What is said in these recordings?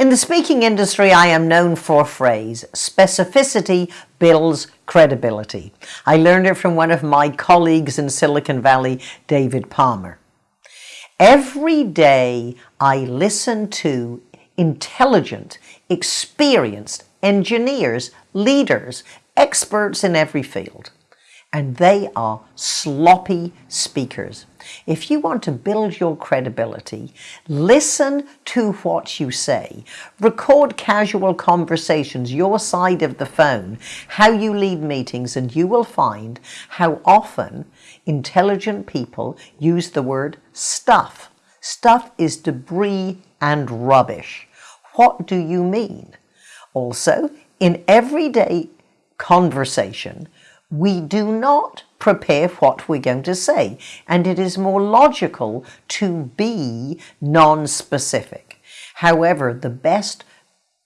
In the speaking industry, I am known for a phrase, specificity builds credibility. I learned it from one of my colleagues in Silicon Valley, David Palmer. Every day I listen to intelligent, experienced engineers, leaders, experts in every field and they are sloppy speakers. If you want to build your credibility, listen to what you say. Record casual conversations, your side of the phone, how you lead meetings, and you will find how often intelligent people use the word stuff. Stuff is debris and rubbish. What do you mean? Also, in everyday conversation, we do not prepare what we're going to say, and it is more logical to be non-specific. However, the best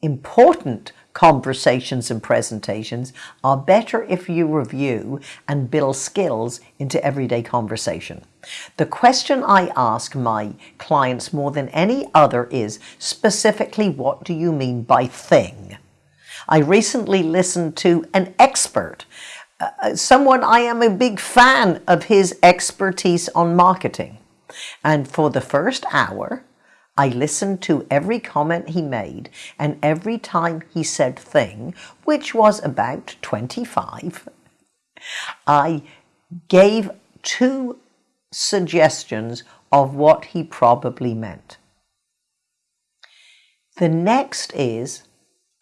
important conversations and presentations are better if you review and build skills into everyday conversation. The question I ask my clients more than any other is specifically what do you mean by thing? I recently listened to an expert someone I am a big fan of his expertise on marketing. And for the first hour, I listened to every comment he made and every time he said thing, which was about 25, I gave two suggestions of what he probably meant. The next is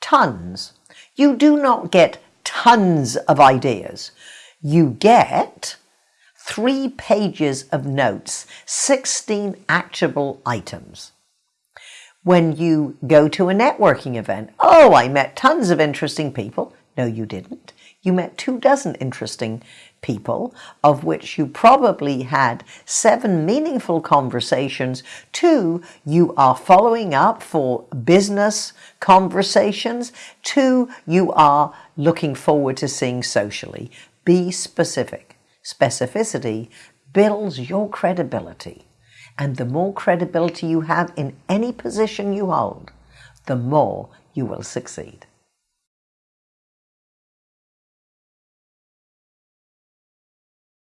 tons. You do not get tons of ideas. You get three pages of notes, 16 actionable items. When you go to a networking event, oh, I met tons of interesting people. No, you didn't. You met two dozen interesting people, of which you probably had seven meaningful conversations. Two, you are following up for business conversations. Two, you are looking forward to seeing socially. Be specific. Specificity builds your credibility. And the more credibility you have in any position you hold, the more you will succeed.